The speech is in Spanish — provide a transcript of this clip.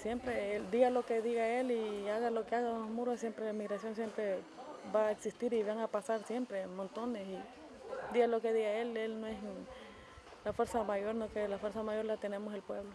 siempre, él, diga lo que diga él y haga lo que haga los muros, siempre la migración siempre va a existir y van a pasar siempre montones. Y diga lo que diga él, él no es la fuerza mayor, no que la fuerza mayor la tenemos el pueblo.